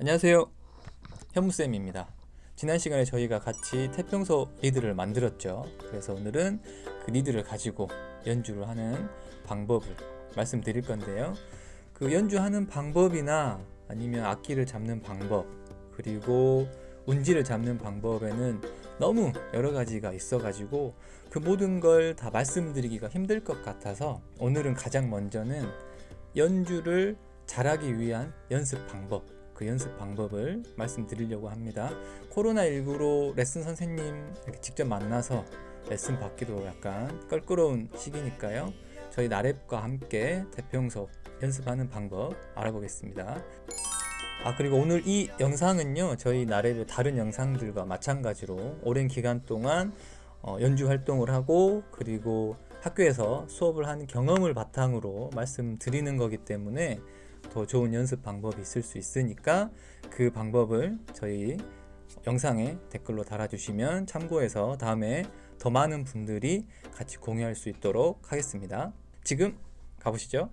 안녕하세요. 현무쌤입니다. 지난 시간에 저희가 같이 태평소 리드를 만들었죠. 그래서 오늘은 그 리드를 가지고 연주를 하는 방법을 말씀드릴 건데요. 그 연주하는 방법이나 아니면 악기를 잡는 방법 그리고 운지를 잡는 방법에는 너무 여러 가지가 있어 가지고 그 모든 걸 다 말씀드리기가 힘들 것 같아서 오늘은 가장 먼저는 연주를 잘하기 위한 연습 방법 그 연습 방법을 말씀드리려고 합니다. 코로나19로 레슨 선생님 직접 만나서 레슨 받기도 약간 껄끄러운 시기니까요. 저희 나랩과 함께 대평소 연습하는 방법 알아보겠습니다. 아 그리고 오늘 이 영상은요 저희 나랩의 다른 영상들과 마찬가지로 오랜 기간 동안 어, 연주 활동을 하고 그리고 학교에서 수업을 한 경험을 바탕으로 말씀드리는 거기 때문에 더 좋은 연습 방법이 있을 수 있으니까 그 방법을 저희 영상에 댓글로 달아주시면 참고해서 다음에 더 많은 분들이 같이 공유할 수 있도록 하겠습니다. 지금 가보시죠.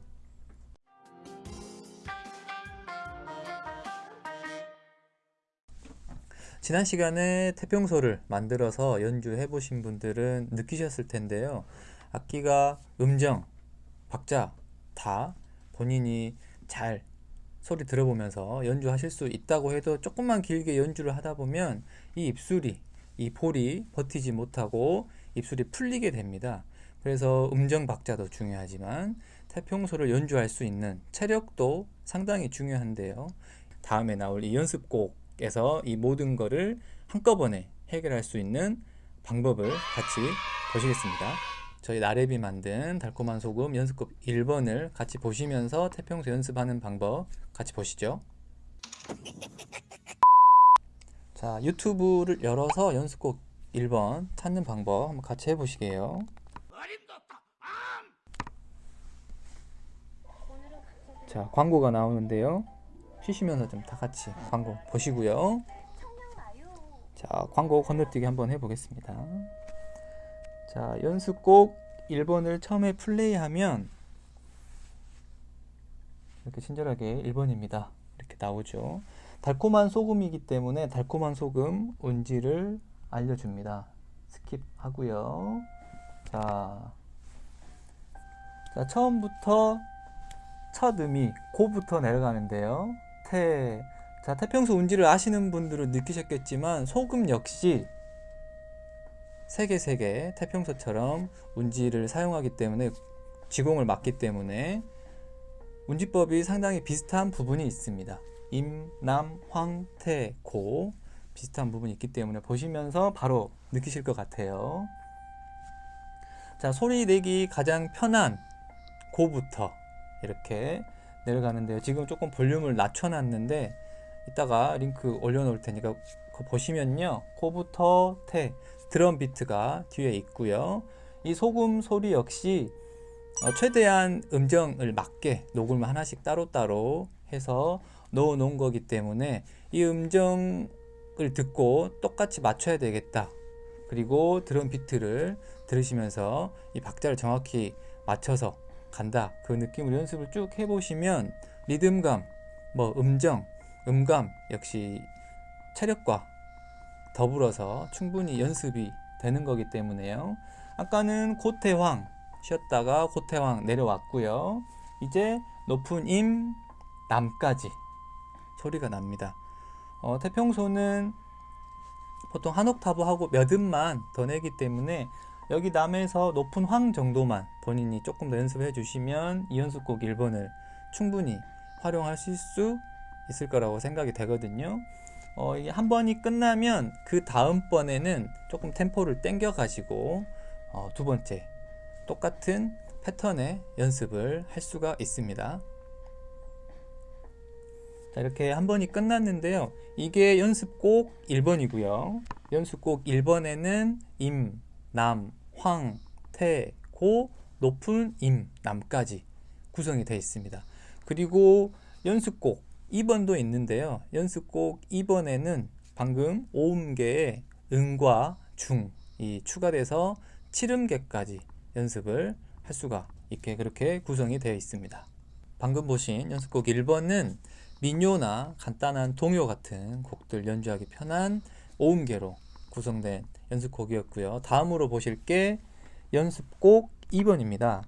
지난 시간에 태평소를 만들어서 연주해 보신 분들은 느끼셨을 텐데요. 악기가 음정, 박자 다 본인이 잘 소리 들어보면서 연주하실 수 있다고 해도 조금만 길게 연주를 하다 보면 이 입술이 이 볼이 버티지 못하고 입술이 풀리게 됩니다. 그래서 음정 박자도 중요하지만 태평소를 연주할 수 있는 체력도 상당히 중요한데요. 다음에 나올 이 연습곡에서 이 모든 것을 한꺼번에 해결할 수 있는 방법을 같이 보시겠습니다 저희 나래비 만든 달콤한 소금 연습곡 1번을 같이 보시면서 태평소 연습하는 방법 같이 보시죠. 자 유튜브를 열어서 연습곡 1번 찾는 방법 한번 같이 해보시게요. 자 광고가 나오는데요. 쉬시면서 좀 다 같이 광고 보시고요. 자 광고 건너뛰기 한번 해보겠습니다 자 연습곡 1번을 처음에 플레이하면 이렇게 친절하게 1번입니다. 이렇게 나오죠. 달콤한 소금이기 때문에 달콤한 소금 운지를 알려줍니다. skip 하고요. 자, 자 처음부터 첫 음이 고부터 내려가는데요. 태, 자 태평소 운지를 아시는 분들은 느끼셨겠지만 소금 역시 세개 세 개 태평소처럼 운지를 사용하기 때문에 지공을 막기 때문에 운지법이 상당히 비슷한 부분이 있습니다. 임, 남, 황, 태, 고 비슷한 부분이 있기 때문에 보시면서 바로 느끼실 것 같아요. 자 소리 내기 가장 편한 고부터 이렇게 내려가는데요. 지금 조금 볼륨을 낮춰놨는데 이따가 링크 올려놓을 테니까 보시면요. 고부터 태 드럼 비트가 뒤에 있고요. 이 소금 소리 역시 어, 최대한 음정을 맞게 녹음을 하나씩 따로따로 해서 넣어 놓은 거기 때문에 이 음정을 듣고 똑같이 맞춰야 되겠다. 그리고 드럼 비트를 들으시면서 이 박자를 정확히 맞춰서 간다. 그 느낌으로 연습을 쭉 해보시면 리듬감 뭐 음정 음감 역시 체력과 더불어서 충분히 연습이 되는 거기 때문에요. 아까는 고태황 쉬었다가 고태황 내려왔고요. 이제 높은 임 남까지 소리가 납니다. 어, 태평소는 보통 한 옥타브 하고 몇 음만 더 내기 때문에 여기 남에서 높은 황 정도만 본인이 조금 더 연습해 주시면 이 연습곡 1번을 충분히 활용하실 수 있을 거라고 생각이 되거든요 어, 한 번이 끝나면 그 다음번에는 조금 템포를 땡겨 가지고 어, 두 번째 똑같은 패턴의 연습을 할 수가 있습니다. 자 이렇게 한 번이 끝났는데요. 이게 연습곡 1번이고요. 연습곡 1번에는 임, 남, 황, 태, 고, 높은 임, 남까지 구성이 되어 있습니다. 그리고 연습곡 2번도 있는데요. 연습곡 2번에는 방금 5음계의 음과 중 이 추가돼서 7음계까지 연습을 할 수가 있게 그렇게 구성이 되어 있습니다. 방금 보신 연습곡 1번은 민요나 간단한 동요 같은 곡들 연주하기 편한 오음계로 구성된 연습곡이었고요. 다음으로 보실 게 연습곡 2번입니다.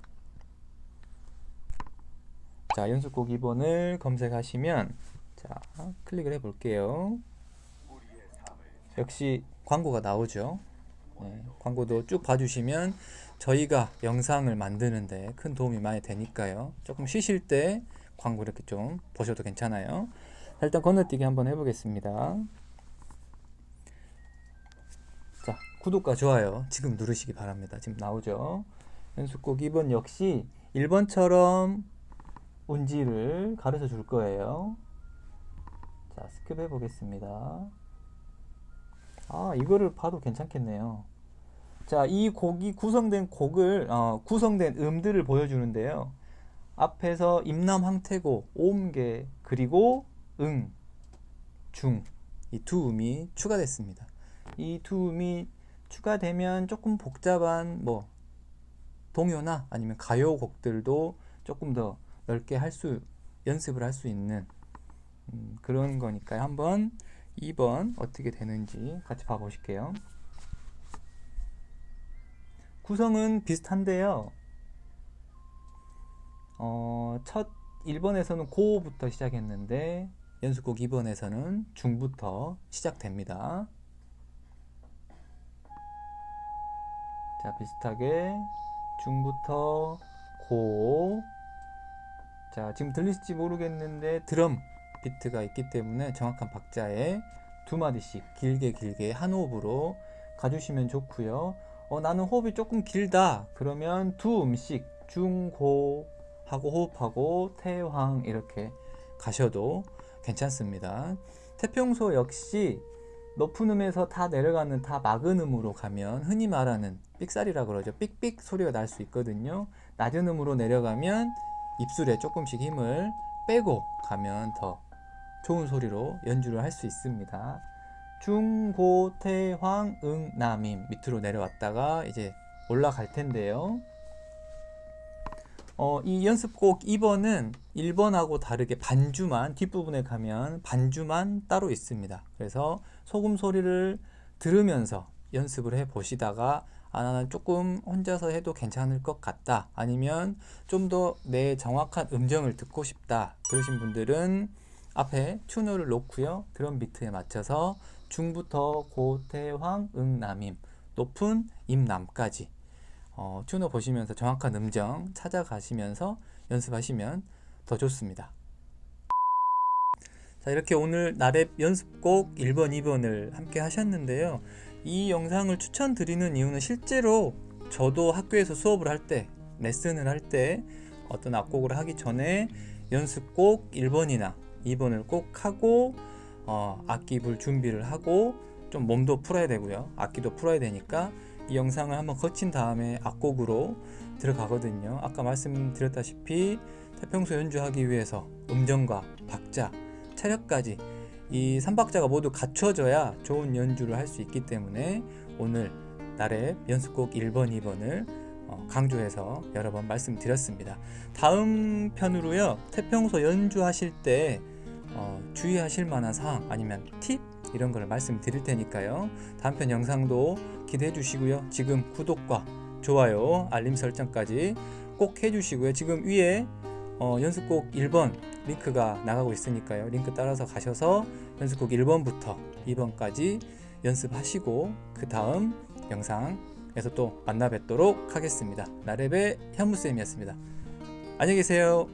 자, 연습곡 2번을 검색하시면 자, 클릭을 해 볼게요. 역시 광고가 나오죠. 네, 광고도 쭉 봐주시면 저희가 영상을 만드는데 큰 도움이 많이 되니까요. 조금 쉬실 때 광고 이렇게 좀 보셔도 괜찮아요. 자, 일단 건너뛰기 한번 해보겠습니다. 자, 구독과 좋아요 지금 누르시기 바랍니다. 지금 나오죠. 연습곡 2번 역시 1번처럼 운지를 가르쳐 줄 거예요. 자, skip 해보겠습니다. 아, 이거를 봐도 괜찮겠네요. 자, 이 곡이 구성된 곡을, 어, 구성된 음들을 보여주는데요. 앞에서 임남 황태고, 오음계, 그리고 응, 중, 이 두 음이 추가됐습니다. 이 두 음이 추가되면 조금 복잡한 뭐 동요나 아니면 가요 곡들도 조금 더 넓게 할 수, 연습을 할 수 있는 음, 그런 거니까요. 한번 2번 어떻게 되는지 같이 봐보실게요. 구성은 비슷한데요. 어, 첫 1번에서는 고부터 시작했는데 연습곡 2번에서는 중부터 시작됩니다. 자, 비슷하게 중부터 고. 자, 지금 들리실지 모르겠는데 드럼 비트가 있기 때문에 정확한 박자에 두 마디씩 길게 길게 한 호흡으로 가주시면 좋고요. 어, 나는 호흡이 조금 길다. 그러면 두 음씩 중고 하고 호흡하고 태황 이렇게 가셔도 괜찮습니다. 태평소 역시 높은 음에서 다 내려가는 다 막은 음으로 가면 흔히 말하는 삑살이라 그러죠. 삑삑 소리가 날 수 있거든요. 낮은 음으로 내려가면 입술에 조금씩 힘을 빼고 가면 더 좋은 소리로 연주를 할 수 있습니다. 중, 고, 태, 황, 응, 남임 밑으로 내려왔다가 이제 올라갈 텐데요. 어, 이 연습곡 2번은 1번하고 다르게 반주만 뒷부분에 가면 반주만 따로 있습니다. 그래서 소금 소리를 들으면서 연습을 해 보시다가 아, 나는 조금 혼자서 해도 괜찮을 것 같다. 아니면 좀 더 내 정확한 음정을 듣고 싶다. 그러신 분들은 앞에 튜너를 놓고요. 드럼 비트에 맞춰서 중부터 고태황 응남임 높은 임남까지 어, 튜너 보시면서 정확한 음정 찾아가시면서 연습하시면 더 좋습니다. 자 이렇게 오늘 나랩 연습곡 1번 2번을 함께 하셨는데요. 이 영상을 추천드리는 이유는 실제로 저도 학교에서 수업을 할 때 레슨을 할 때 어떤 악곡을 하기 전에 연습곡 1번이나 2번을 꼭 하고 어, 악기 불 준비를 하고 좀 몸도 풀어야 되고요. 악기도 풀어야 되니까 이 영상을 한번 거친 다음에 악곡으로 들어가거든요. 아까 말씀드렸다시피 태평소 연주하기 위해서 음정과 박자, 체력까지 이 3박자가 모두 갖춰져야 좋은 연주를 할 수 있기 때문에 오늘 나랩 연습곡 1번, 2번을 어, 강조해서 여러 번 말씀드렸습니다. 다음 편으로요. 태평소 연주하실 때 어, 주의하실 만한 사항 아니면 팁 이런 걸 말씀드릴 테니까요. 다음 편 영상도 기대해 주시고요. 지금 구독과 좋아요, 알림 설정까지 꼭 해주시고요. 지금 위에 어, 연습곡 1번 링크가 나가고 있으니까요. 링크 따라서 가셔서 연습곡 1번부터 2번까지 연습하시고 그 다음 영상에서 또 만나 뵙도록 하겠습니다. 나랩의 현무쌤이었습니다. 안녕히 계세요.